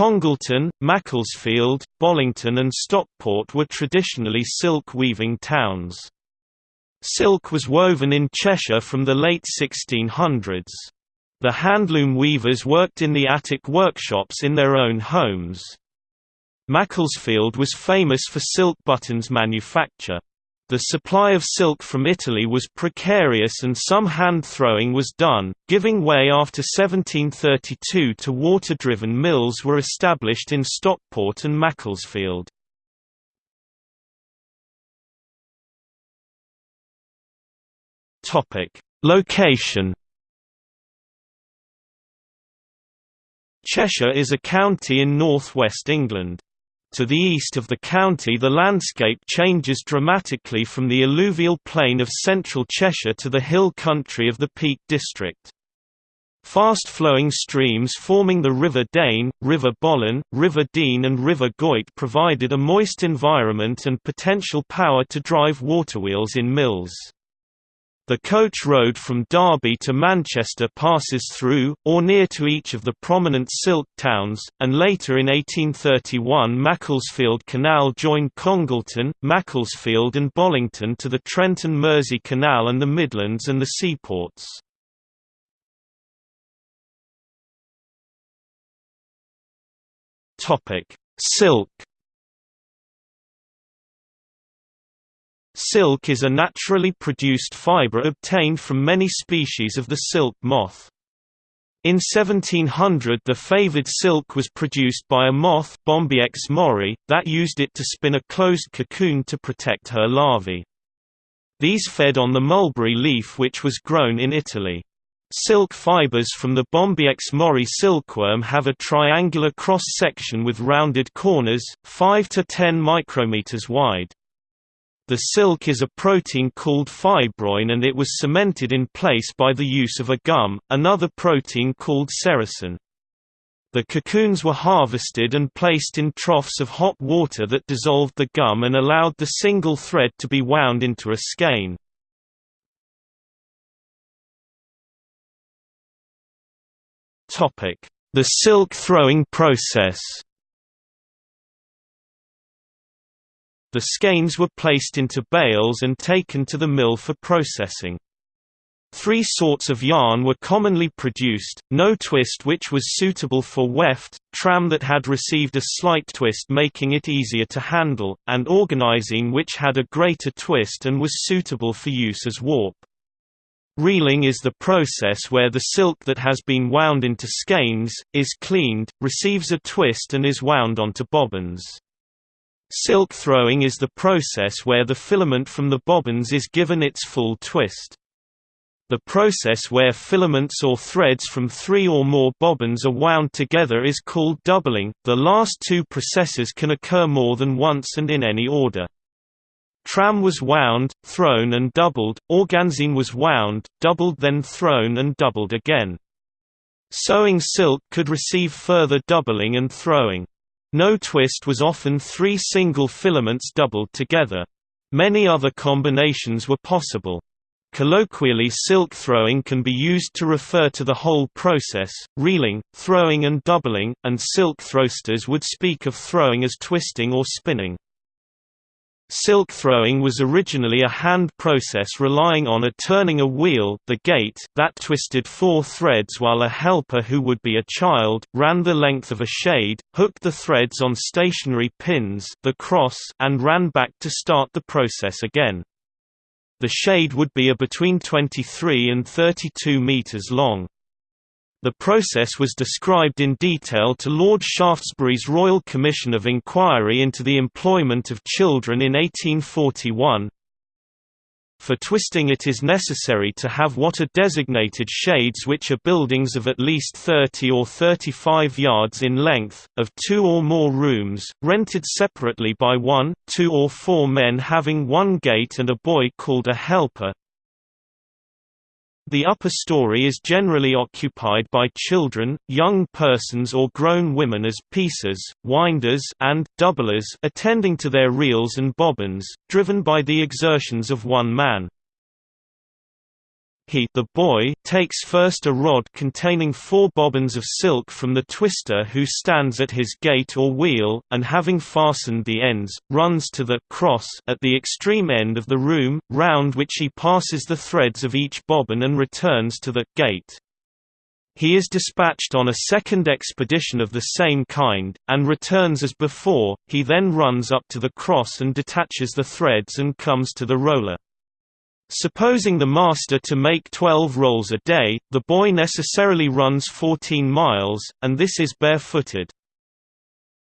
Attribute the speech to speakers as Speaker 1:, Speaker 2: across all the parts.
Speaker 1: Congleton, Macclesfield, Bollington and Stockport were traditionally silk weaving towns. Silk was woven in Cheshire from the late 1600s. The handloom weavers worked in the attic workshops in their own homes. Macclesfield was famous for silk buttons manufacture. The supply of silk from Italy was precarious and some hand throwing was done, giving way after 1732 to water-driven mills were established in Stockport and Macclesfield. Location Cheshire is a county in northwest England. To the east of the county the landscape changes dramatically from the alluvial plain of central Cheshire to the hill country of the Peak District. Fast-flowing streams forming the River Dane, River Bollin, River Dean and River Goyt provided a moist environment and potential power to drive waterwheels in mills. The coach road from Derby to Manchester passes through, or near to each of the prominent silk towns, and later in 1831 Macclesfield Canal joined Congleton, Macclesfield and Bollington to the Trent and Mersey Canal and the Midlands and the seaports. Silk Silk is a naturally produced fiber obtained from many species of the silk moth. In 1700 the favoured silk was produced by a moth Bombyx mori, that used it to spin a closed cocoon to protect her larvae. These fed on the mulberry leaf which was grown in Italy. Silk fibers from the Bombyx mori silkworm have a triangular cross-section with rounded corners, 5 to 10 micrometers wide. The silk is a protein called fibroin and it was cemented in place by the use of a gum, another protein called sericin. The cocoons were harvested and placed in troughs of hot water that dissolved the gum and allowed the single thread to be wound into a skein. The silk throwing process The skeins were placed into bales and taken to the mill for processing. Three sorts of yarn were commonly produced, no twist which was suitable for weft, tram that had received a slight twist making it easier to handle, and organzine which had a greater twist and was suitable for use as warp. Reeling is the process where the silk that has been wound into skeins, is cleaned, receives a twist and is wound onto bobbins. Silk throwing is the process where the filament from the bobbins is given its full twist. The process where filaments or threads from three or more bobbins are wound together is called doubling. The last two processes can occur more than once and in any order. Tram was wound, thrown and doubled, organzine was wound, doubled then thrown and doubled again. Sewing silk could receive further doubling and throwing. No twist was often three single filaments doubled together. Many other combinations were possible. Colloquially silk throwing can be used to refer to the whole process, reeling, throwing and doubling, and silk throwsters would speak of throwing as twisting or spinning. Silk throwing was originally a hand process relying on a turning a wheel the gate that twisted four threads while a helper who would be a child, ran the length of a shade, hooked the threads on stationary pins the cross and ran back to start the process again. The shade would be a between 23 and 32 meters long. The process was described in detail to Lord Shaftesbury's Royal Commission of Inquiry into the Employment of Children in 1841. For twisting it is necessary to have what are designated shades which are buildings of at least 30 or 35 yards in length, of two or more rooms, rented separately by one, two or four men having one gate and a boy called a helper, the upper story is generally occupied by children, young persons or grown women as piecers, winders and doublers attending to their reels and bobbins, driven by the exertions of one man. He the boy takes first a rod containing four bobbins of silk from the twister who stands at his gate or wheel, and having fastened the ends, runs to the cross at the extreme end of the room, round which he passes the threads of each bobbin and returns to the gate. He is dispatched on a second expedition of the same kind, and returns as before, he then runs up to the cross and detaches the threads and comes to the roller. Supposing the master to make 12 rolls a day, the boy necessarily runs 14 miles, and this is barefooted.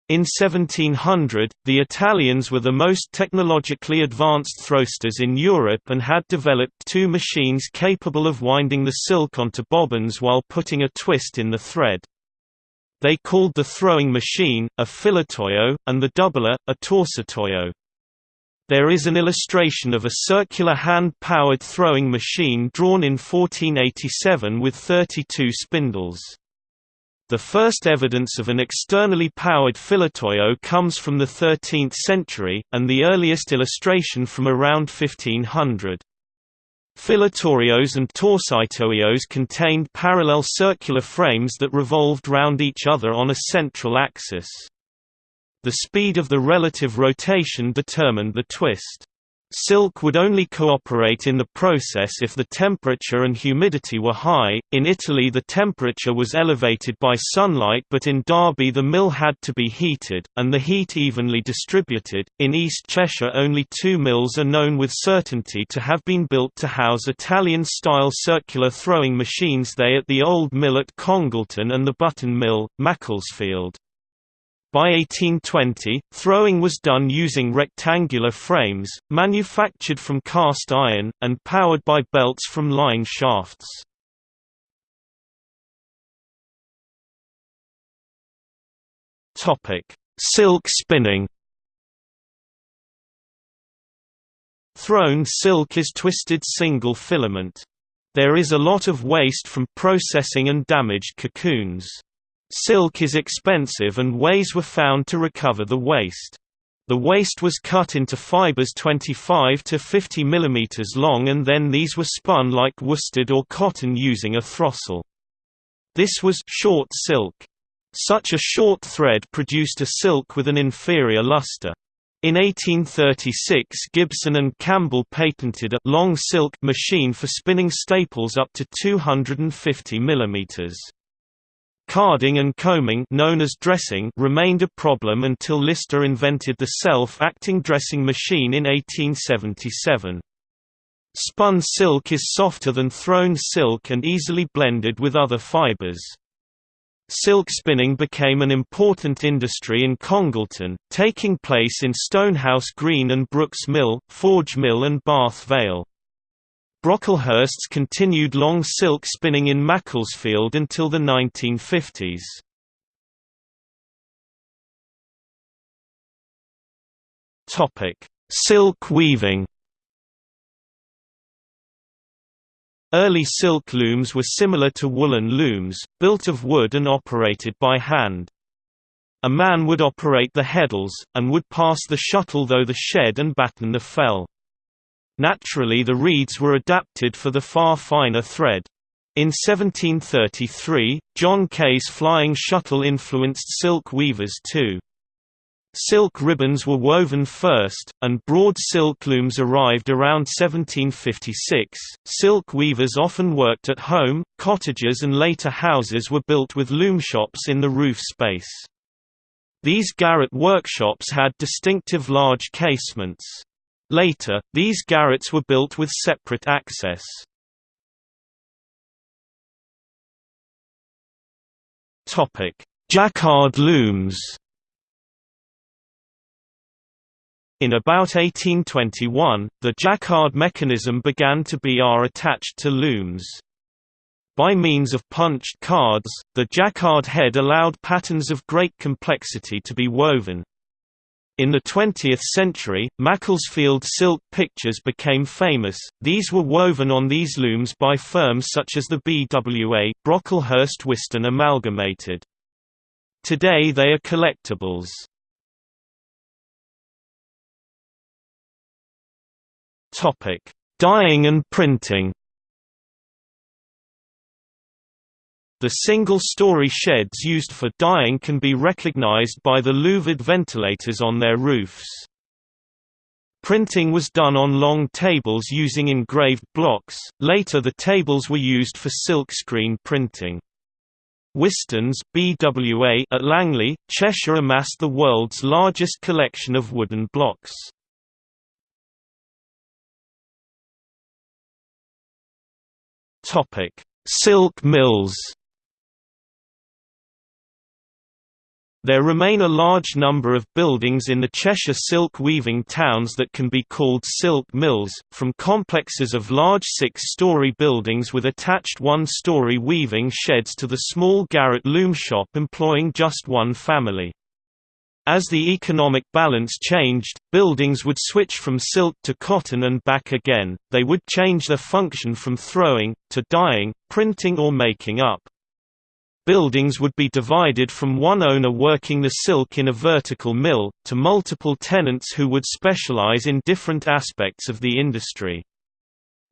Speaker 1: In 1700, the Italians were the most technologically advanced throwsters in Europe and had developed two machines capable of winding the silk onto bobbins while putting a twist in the thread. They called the throwing machine, a filatoio, and the doubler, a torsatoio. There is an illustration of a circular hand-powered throwing machine drawn in 1487 with 32 spindles. The first evidence of an externally powered filatoio comes from the 13th century, and the earliest illustration from around 1500. Filatorios and torsitoios contained parallel circular frames that revolved round each other on a central axis. The speed of the relative rotation determined the twist. Silk would only cooperate in the process if the temperature and humidity were high. In Italy, the temperature was elevated by sunlight, but in Derby, the mill had to be heated, and the heat evenly distributed. In East Cheshire, only two mills are known with certainty to have been built to house Italian style circular throwing machines they at the Old Mill at Congleton and the Button Mill, Macclesfield. By 1820, throwing was done using rectangular frames, manufactured from cast iron, and powered by belts from line shafts. Silk spinning Thrown silk is twisted single filament. There is a lot of waste from processing and damaged cocoons. Silk is expensive and ways were found to recover the waste. The waste was cut into fibers 25 to 50 mm long and then these were spun like worsted or cotton using a throstle. This was short silk. Such a short thread produced a silk with an inferior luster. In 1836 Gibson and Campbell patented a long silk machine for spinning staples up to 250 mm. Carding and combing known as dressing remained a problem until Lister invented the self-acting dressing machine in 1877. Spun silk is softer than thrown silk and easily blended with other fibers. Silk spinning became an important industry in Congleton, taking place in Stonehouse Green and Brooks Mill, Forge Mill and Bath Vale. Brocklehursts continued long silk spinning in Macclesfield until the 1950s. Silk weaving Early silk looms were similar to woolen looms, built of wood and operated by hand. A man would operate the heddles, and would pass the shuttle though the shed and batten the fell. Naturally the reeds were adapted for the far finer thread. In 1733, John Kay's flying shuttle influenced silk weavers too. Silk ribbons were woven first, and broad silk looms arrived around 1756. Silk weavers often worked at home, cottages, and later houses were built with loom shops in the roof space. These garret workshops had distinctive large casements. Later, these garrets were built with separate access. Jacquard looms In about 1821, the Jacquard mechanism began to be attached to looms. By means of punched cards, the Jacquard head allowed patterns of great complexity to be woven. In the 20th century, Macclesfield silk pictures became famous, these were woven on these looms by firms such as the BWA, Brocklehurst Whiston Amalgamated. Today they are collectibles. Dyeing and printing The single-story sheds used for dyeing can be recognized by the louvered ventilators on their roofs. Printing was done on long tables using engraved blocks, later the tables were used for silkscreen printing. Whistons BWA at Langley, Cheshire amassed the world's largest collection of wooden blocks. Silk mills There remain a large number of buildings in the Cheshire silk weaving towns that can be called silk mills, from complexes of large six-storey buildings with attached one-storey weaving sheds to the small garret loom shop employing just one family. As the economic balance changed, buildings would switch from silk to cotton and back again, they would change their function from throwing, to dyeing, printing or making up. Buildings would be divided from one owner working the silk in a vertical mill, to multiple tenants who would specialize in different aspects of the industry.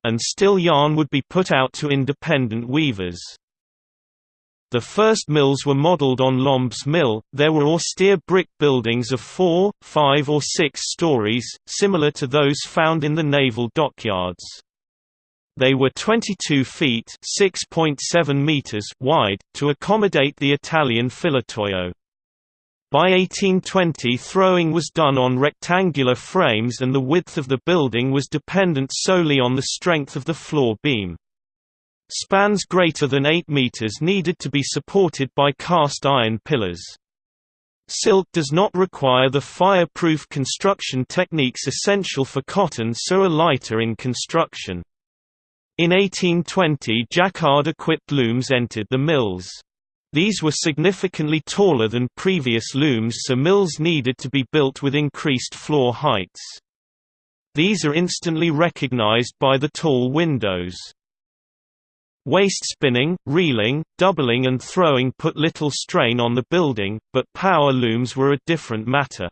Speaker 1: And still yarn would be put out to independent weavers. The first mills were modelled on Lombe's Mill. There were austere brick buildings of four, five, or six stories, similar to those found in the naval dockyards. They were 22 feet (6.7 meters) wide to accommodate the Italian filatoio. By 1820 throwing was done on rectangular frames and the width of the building was dependent solely on the strength of the floor beam. Spans greater than 8 meters needed to be supported by cast iron pillars. Silk does not require the fire-proof construction techniques essential for cotton so are lighter in construction. In 1820 jacquard-equipped looms entered the mills. These were significantly taller than previous looms so mills needed to be built with increased floor heights. These are instantly recognized by the tall windows. Waste spinning, reeling, doubling and throwing put little strain on the building, but power looms were a different matter.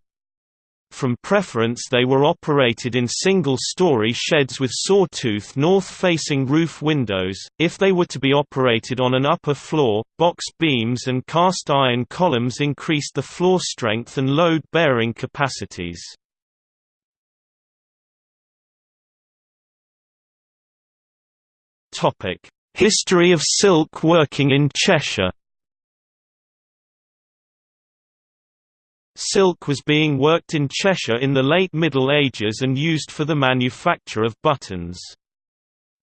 Speaker 1: From preference they were operated in single-story sheds with sawtooth north-facing roof windows, if they were to be operated on an upper floor, box beams and cast-iron columns increased the floor strength and load-bearing capacities. History of silk working in Cheshire Silk was being worked in Cheshire in the late Middle Ages and used for the manufacture of buttons.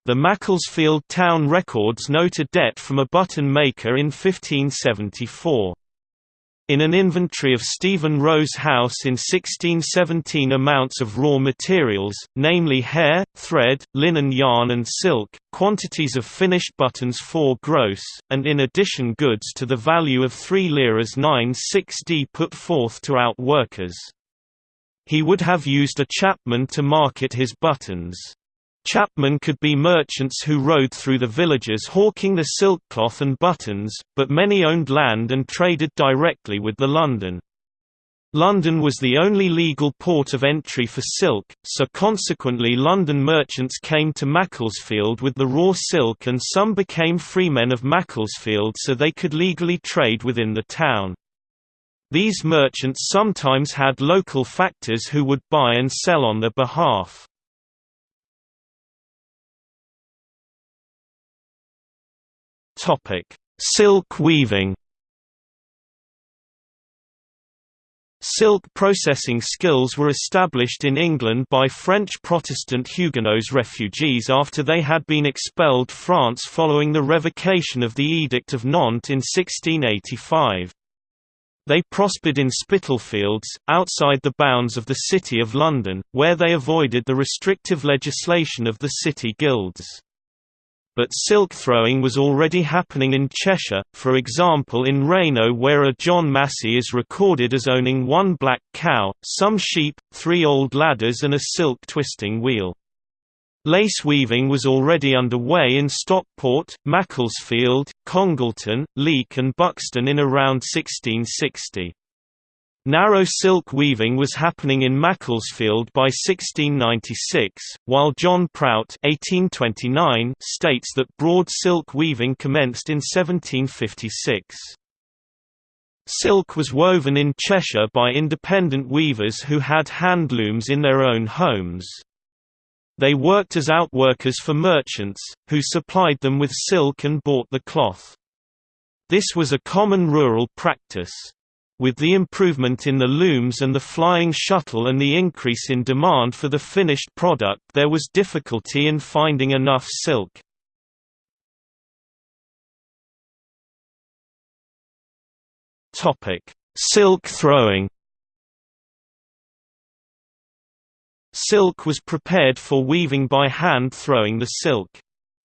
Speaker 1: The Macclesfield Town Records note a debt from a button maker in 1574. In an inventory of Stephen Roe's house in 1617 amounts of raw materials, namely hair, thread, linen yarn and silk, quantities of finished buttons 4 gross, and in addition goods to the value of 3 liras 9 6d put forth to out workers. He would have used a chapman to market his buttons. Chapmen could be merchants who rode through the villages hawking the silk cloth and buttons, but many owned land and traded directly with the London. London was the only legal port of entry for silk, so consequently London merchants came to Macclesfield with the raw silk and some became freemen of Macclesfield so they could legally trade within the town. These merchants sometimes had local factors who would buy and sell on their behalf. Topic: Silk weaving. Silk processing skills were established in England by French Protestant Huguenots refugees after they had been expelled France following the revocation of the Edict of Nantes in 1685. They prospered in Spitalfields, outside the bounds of the City of London, where they avoided the restrictive legislation of the city guilds but silk throwing was already happening in Cheshire, for example in Rainow where a John Massey is recorded as owning one black cow, some sheep, three old ladders and a silk twisting wheel. Lace weaving was already underway in Stockport, Macclesfield, Congleton, Leek and Buxton in around 1660. Narrow silk weaving was happening in Macclesfield by 1696, while John Prout 1829 states that broad silk weaving commenced in 1756. Silk was woven in Cheshire by independent weavers who had handlooms in their own homes. They worked as outworkers for merchants, who supplied them with silk and bought the cloth. This was a common rural practice. With the improvement in the looms and the flying shuttle and the increase in demand for the finished product there was difficulty in finding enough silk. Silk throwing Silk was prepared for weaving by hand throwing the silk.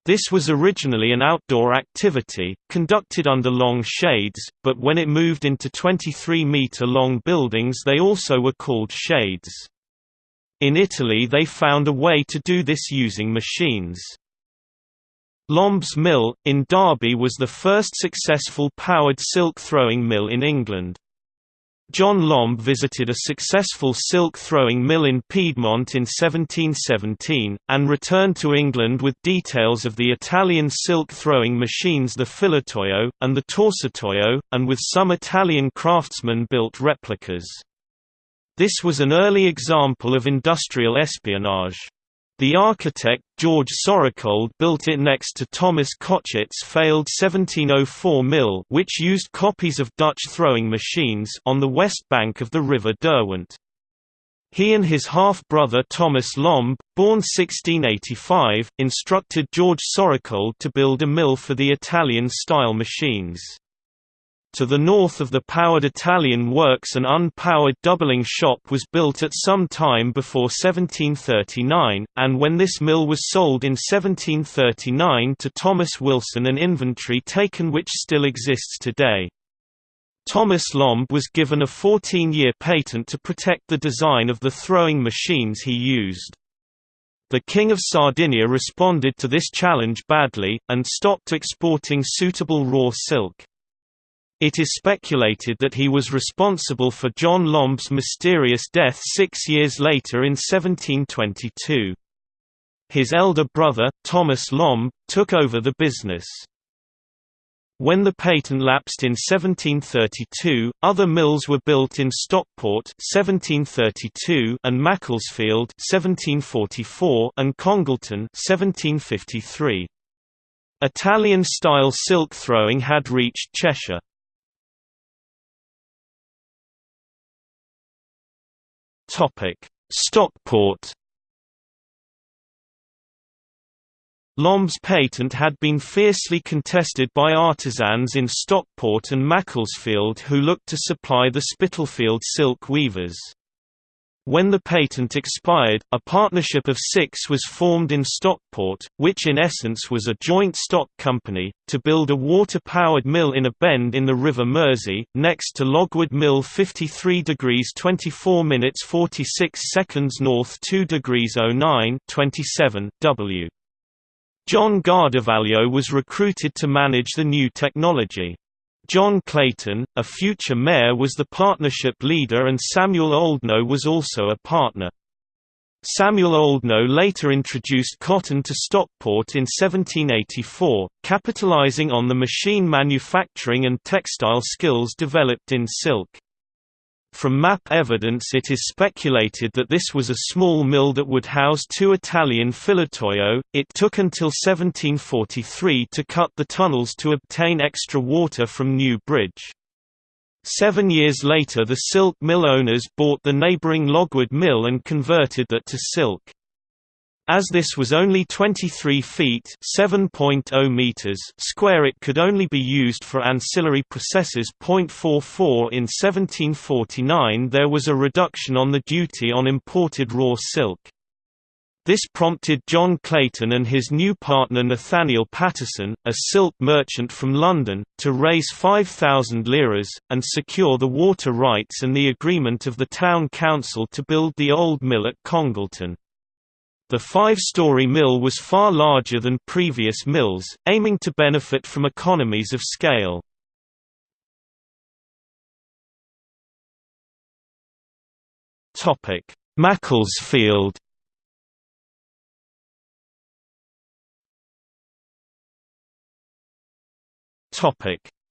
Speaker 1: This was originally an outdoor activity, conducted under long shades, but when it moved into 23-metre-long buildings they also were called shades. In Italy they found a way to do this using machines. Lombe's Mill, in Derby was the first successful powered silk throwing mill in England. John Lombe visited a successful silk-throwing mill in Piedmont in 1717, and returned to England with details of the Italian silk-throwing machines the Filatoio, and the Torsatoio, and with some Italian craftsmen built replicas. This was an early example of industrial espionage. The architect, George Sorocold built it next to Thomas Cotchett's failed 1704 mill which used copies of Dutch throwing machines on the west bank of the River Derwent. He and his half-brother Thomas Lombe, born 1685, instructed George Sorocold to build a mill for the Italian-style machines. To the north of the powered Italian works an unpowered doubling shop was built at some time before 1739, and when this mill was sold in 1739 to Thomas Wilson an inventory taken which still exists today. Thomas Lombe was given a 14-year patent to protect the design of the throwing machines he used. The King of Sardinia responded to this challenge badly, and stopped exporting suitable raw silk. It is speculated that he was responsible for John Lombe's mysterious death six years later in 1722. His elder brother, Thomas Lombe, took over the business. When the patent lapsed in 1732, other mills were built in Stockport 1732 and Macclesfield 1744 and Congleton 1753. Italian-style silk throwing had reached Cheshire. Stockport Lombe's patent had been fiercely contested by artisans in Stockport and Macclesfield who looked to supply the Spitalfield silk weavers. When the patent expired, a partnership of six was formed in Stockport, which in essence was a joint stock company, to build a water-powered mill in a bend in the River Mersey, next to Logwood Mill 53 degrees 24 minutes 46 seconds north 2 degrees 09 27 W. John Guardivaglio was recruited to manage the new technology. John Clayton, a future mayor was the partnership leader and Samuel Oldknow was also a partner. Samuel Oldknow later introduced cotton to Stockport in 1784, capitalizing on the machine manufacturing and textile skills developed in silk. From map evidence it is speculated that this was a small mill that would house two Italian filatoio. It took until 1743 to cut the tunnels to obtain extra water from New Bridge. Seven years later the silk mill owners bought the neighbouring Logwood Mill and converted that to silk. As this was only 23 feet (7.0 meters) square it could only be used for ancillary processes. 0.44 In 1749 there was a reduction on the duty on imported raw silk. This prompted John Clayton and his new partner Nathaniel Pattison, a silk merchant from London, to raise 5,000 liras, and secure the water rights and the agreement of the town council to build the old mill at Congleton. The five-story mill was far larger than previous mills, aiming to benefit from economies of scale. Macclesfield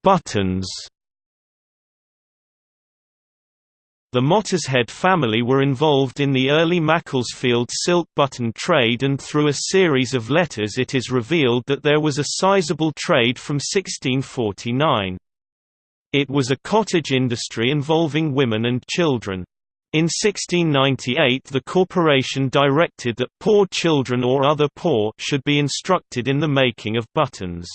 Speaker 1: Buttons The Mottershead family were involved in the early Macclesfield silk button trade and through a series of letters it is revealed that there was a sizable trade from 1649. It was a cottage industry involving women and children. In 1698 the corporation directed that poor children or other poor should be instructed in the making of buttons.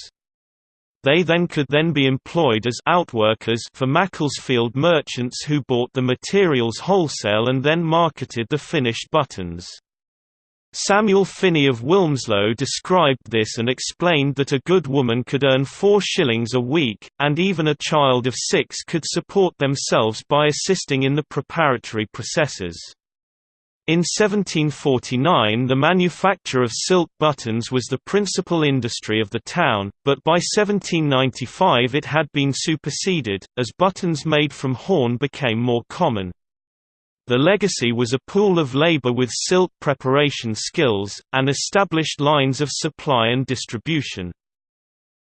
Speaker 1: They then could then be employed as outworkers for Macclesfield merchants who bought the materials wholesale and then marketed the finished buttons. Samuel Finney of Wilmslow described this and explained that a good woman could earn four shillings a week, and even a child of six could support themselves by assisting in the preparatory processes. In 1749 the manufacture of silk buttons was the principal industry of the town, but by 1795 it had been superseded, as buttons made from horn became more common. The legacy was a pool of labor with silk preparation skills, and established lines of supply and distribution.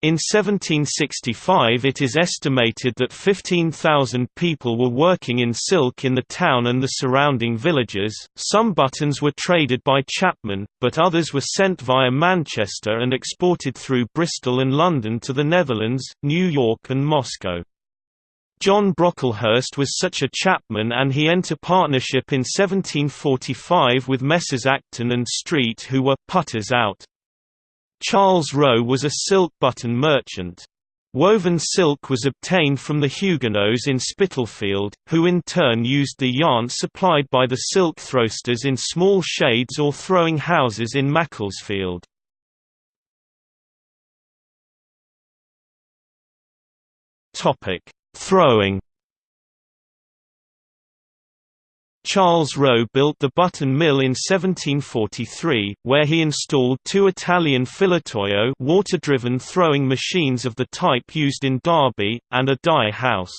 Speaker 1: In 1765 it is estimated that 15,000 people were working in silk in the town and the surrounding villages. Some buttons were traded by Chapman, but others were sent via Manchester and exported through Bristol and London to the Netherlands, New York and Moscow. John Brocklehurst was such a chapman and he entered partnership in 1745 with Messrs Acton and Street who were «putters out». Charles Roe was a silk button merchant. Woven silk was obtained from the Huguenots in Spitalfield, who in turn used the yarn supplied by the silk throwsters in small shades or throwing houses in Macclesfield. Throwing Charles Roe built the Button Mill in 1743, where he installed two Italian filatoio water-driven throwing machines of the type used in Derby, and a dye house.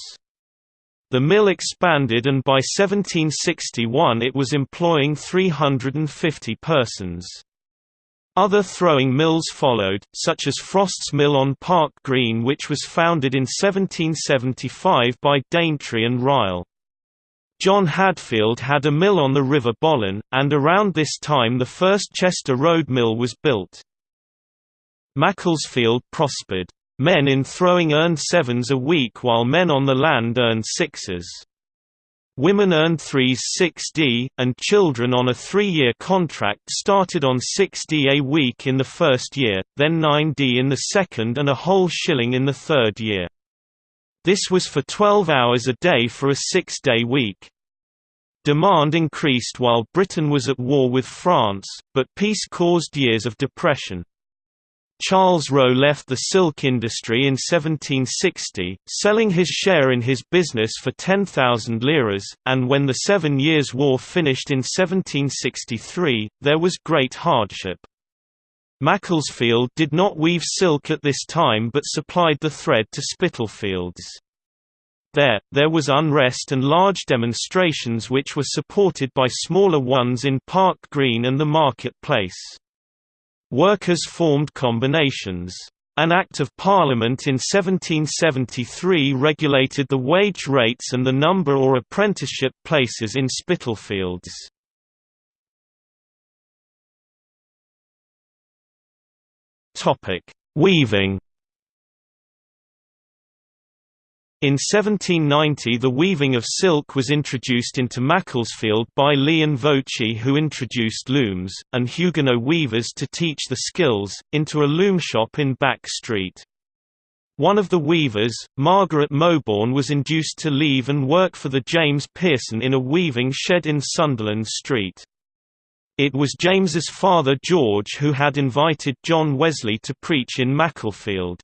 Speaker 1: The mill expanded and by 1761 it was employing 350 persons. Other throwing mills followed, such as Frost's Mill on Park Green which was founded in 1775 by Daintree and Ryle. John Hadfield had a mill on the River Bollin, and around this time the first Chester Road mill was built. Macclesfield prospered. Men in throwing earned sevens a week while men on the land earned sixes. Women earned 3s 6d, and children on a three-year contract started on 6d a week in the first year, then 9d in the second and a whole shilling in the third year. This was for 12 hours a day for a six-day week. Demand increased while Britain was at war with France, but peace caused years of depression. Charles Roe left the silk industry in 1760, selling his share in his business for 10,000 liras, and when the Seven Years' War finished in 1763, there was great hardship. Macclesfield did not weave silk at this time but supplied the thread to Spitalfields. There, there was unrest and large demonstrations which were supported by smaller ones in Park Green and the Market Place. Workers formed combinations. An Act of Parliament in 1773 regulated the wage rates and the number or apprenticeship places in Spitalfields. Weaving In 1790 the weaving of silk was introduced into Macclesfield by Leon Voci who introduced looms, and Huguenot weavers to teach the skills, into a loom shop in Back Street. One of the weavers, Margaret Mowbourne was induced to leave and work for the James Pearson in a weaving shed in Sunderland Street. It was James's father George who had invited John Wesley to preach in Macclesfield.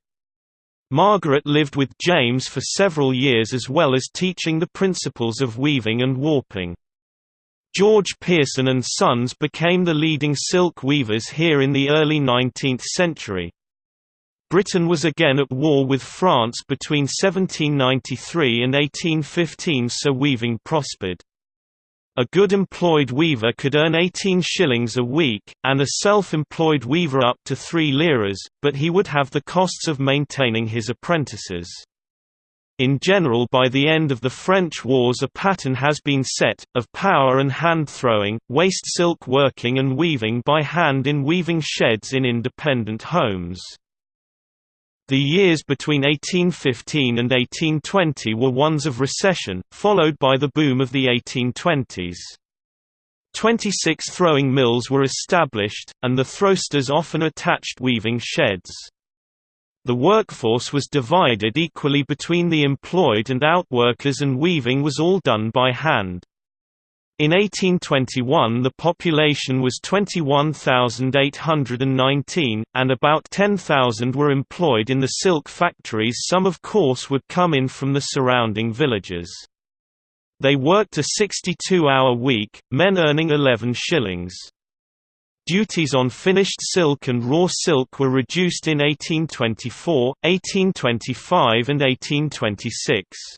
Speaker 1: Margaret lived with James for several years as well as teaching the principles of weaving and warping. George Pearson and Sons became the leading silk weavers here in the early 19th century. Britain was again at war with France between 1793 and 1815 so weaving prospered. A good employed weaver could earn 18 shillings a week, and a self-employed weaver up to 3 liras, but he would have the costs of maintaining his apprentices. In general by the end of the French wars a pattern has been set, of power and hand-throwing, waste silk working and weaving by hand in weaving sheds in independent homes. The years between 1815 and 1820 were ones of recession, followed by the boom of the 1820s. Twenty-six throwing mills were established, and the throwsters often attached weaving sheds. The workforce was divided equally between the employed and outworkers and weaving was all done by hand. In 1821 the population was 21,819, and about 10,000 were employed in the silk factories some of course would come in from the surrounding villages. They worked a 62-hour week, men earning 11 shillings. Duties on finished silk and raw silk were reduced in 1824, 1825 and 1826.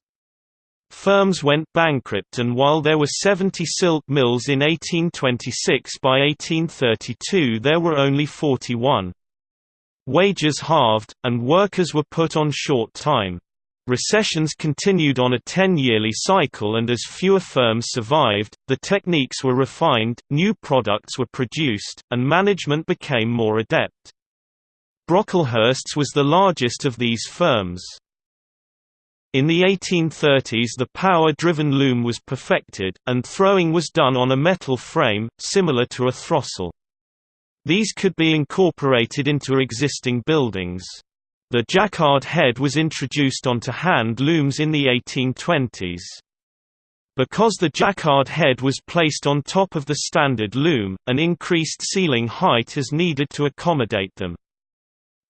Speaker 1: Firms went bankrupt and while there were 70 silk mills in 1826 by 1832 there were only 41. Wages halved, and workers were put on short time. Recessions continued on a ten-yearly cycle and as fewer firms survived, the techniques were refined, new products were produced, and management became more adept. Brocklehurst's was the largest of these firms. In the 1830s the power-driven loom was perfected, and throwing was done on a metal frame, similar to a throstle. These could be incorporated into existing buildings. The jacquard head was introduced onto hand looms in the 1820s. Because the jacquard head was placed on top of the standard loom, an increased ceiling height is needed to accommodate them.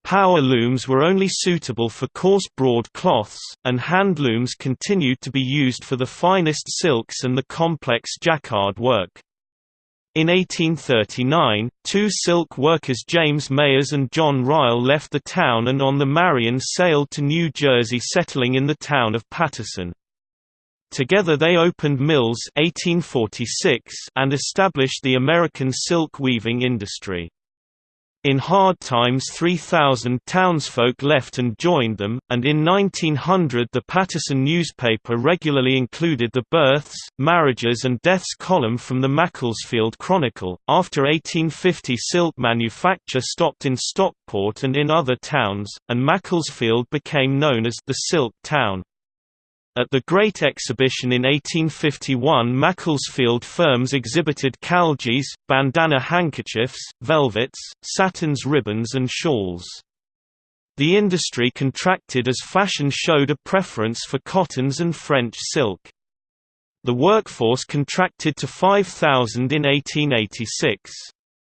Speaker 1: Power looms were only suitable for coarse broad cloths, and hand looms continued to be used for the finest silks and the complex jacquard work. In 1839, two silk workers James Mayers and John Ryle left the town and on the Marion sailed to New Jersey settling in the town of Paterson. Together they opened mills 1846 and established the American silk weaving industry. In hard times 3,000 townsfolk left and joined them, and in 1900 the Paterson newspaper regularly included the births, marriages and deaths column from the Macclesfield Chronicle. After 1850 silk manufacture stopped in Stockport and in other towns, and Macclesfield became known as the Silk Town. At the Great Exhibition in 1851 Macclesfield firms exhibited khalgis, bandana handkerchiefs, velvets, satins ribbons and shawls. The industry contracted as fashion showed a preference for cottons and French silk. The workforce contracted to 5,000 in 1886.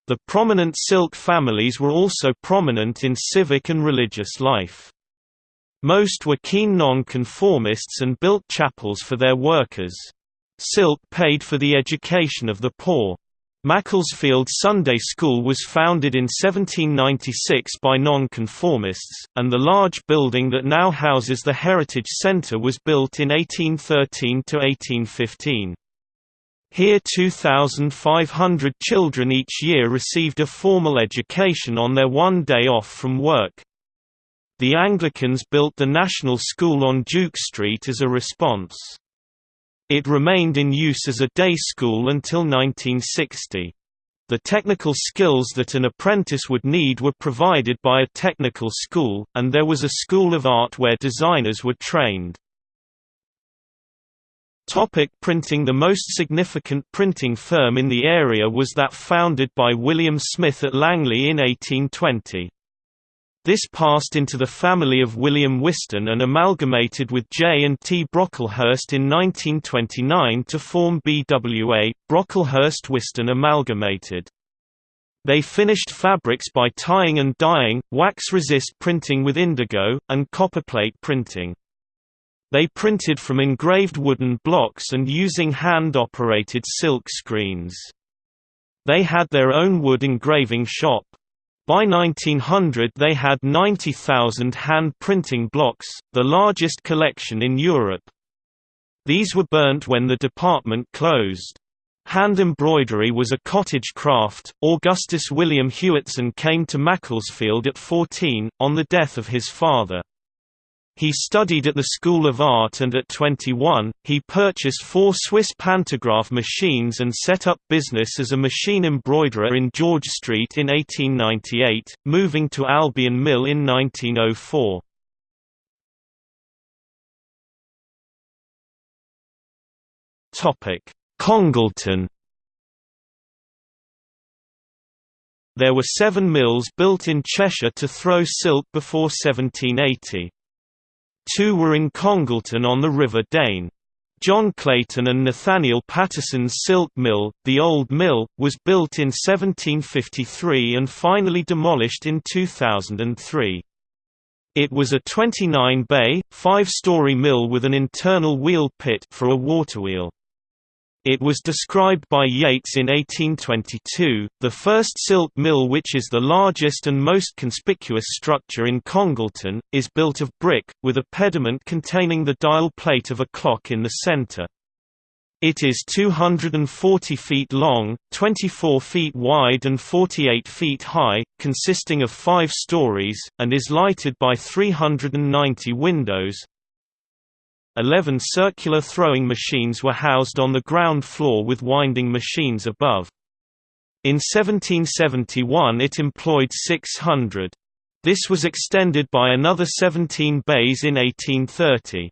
Speaker 1: The prominent silk families were also prominent in civic and religious life. Most were keen non-conformists and built chapels for their workers. Silk paid for the education of the poor. Macclesfield Sunday School was founded in 1796 by nonconformists, and the large building that now houses the Heritage Centre was built in 1813–1815. Here 2,500 children each year received a formal education on their one day off from work. The Anglicans built the National School on Duke Street as a response. It remained in use as a day school until 1960. The technical skills that an apprentice would need were provided by a technical school, and there was a school of art where designers were trained. Topic printing The most significant printing firm in the area was that founded by William Smith at Langley in 1820. This passed into the family of William Whiston and amalgamated with J and T Brocklehurst in 1929 to form BWA, Brocklehurst Whiston Amalgamated. They finished fabrics by tying and dyeing, wax-resist printing with indigo, and copperplate printing. They printed from engraved wooden blocks and using hand-operated silk screens. They had their own wood engraving shop. By 1900 they had 90,000 hand-printing blocks, the largest collection in Europe. These were burnt when the department closed. Hand embroidery was a cottage craft. Augustus William Hewitson came to Macclesfield at 14, on the death of his father. He studied at the School of Art and at 21, he purchased four Swiss pantograph machines and set up business as a machine embroiderer in George Street in 1898, moving to Albion Mill in 1904. Congleton There were seven mills built in Cheshire to throw silk before 1780. Two were in Congleton on the River Dane. John Clayton and Nathaniel Pattison's silk mill, the Old Mill, was built in 1753 and finally demolished in 2003. It was a 29-bay, five-story mill with an internal wheel pit for a waterwheel. It was described by Yates in 1822, the first silk mill which is the largest and most conspicuous structure in Congleton, is built of brick, with a pediment containing the dial plate of a clock in the centre. It is 240 feet long, 24 feet wide and 48 feet high, consisting of five stories, and is lighted by 390 windows, Eleven circular throwing machines were housed on the ground floor with winding machines above. In 1771 it employed 600. This was extended by another 17 bays in 1830.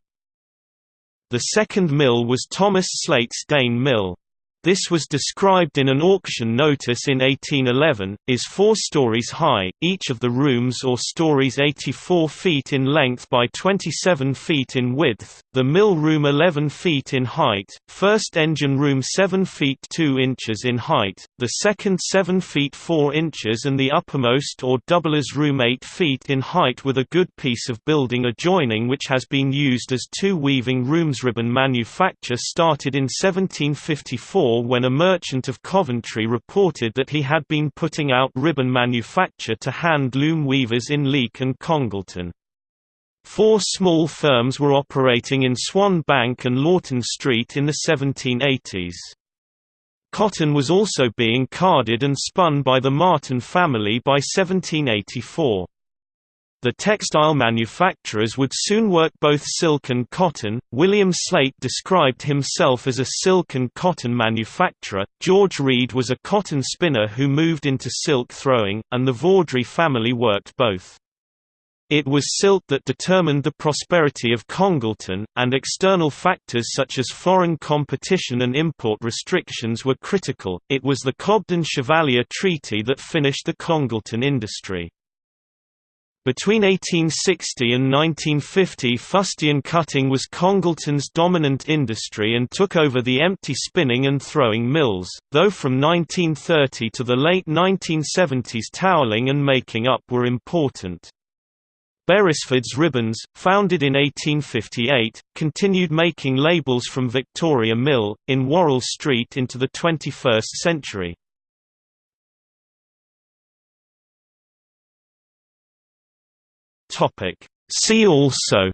Speaker 1: The second mill was Thomas Slate's Dane Mill. This was described in an auction notice in 1811, is four stories high, each of the rooms or stories 84 feet in length by 27 feet in width, the mill room 11 feet in height, first engine room 7 feet 2 inches in height, the second 7 feet 4 inches and the uppermost or doublers room 8 feet in height with a good piece of building adjoining which has been used as two weaving rooms. Ribbon manufacture started in 1754 when a merchant of Coventry reported that he had been putting out ribbon manufacture to hand loom weavers in Leek and Congleton. Four small firms were operating in Swan Bank and Lawton Street in the 1780s. Cotton was also being carded and spun by the Martin family by 1784. The textile manufacturers would soon work both silk and cotton. William Slate described himself as a silk and cotton manufacturer. George Reed was a cotton spinner who moved into silk throwing, and the Vaudrey family worked both. It was silk that determined the prosperity of Congleton, and external factors such as foreign competition and import restrictions were critical. It was the Cobden-Chevalier Treaty that finished the Congleton industry. Between 1860 and 1950 fustian cutting was Congleton's dominant industry and took over the empty spinning and throwing mills, though from 1930 to the late 1970s toweling and making up were important. Berisford's Ribbons, founded in 1858, continued making labels from Victoria Mill, in Worrall Street into the 21st century. Topic. See also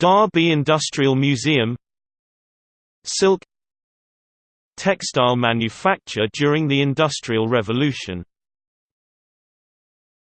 Speaker 1: Derby Industrial Museum Silk Textile manufacture during the Industrial Revolution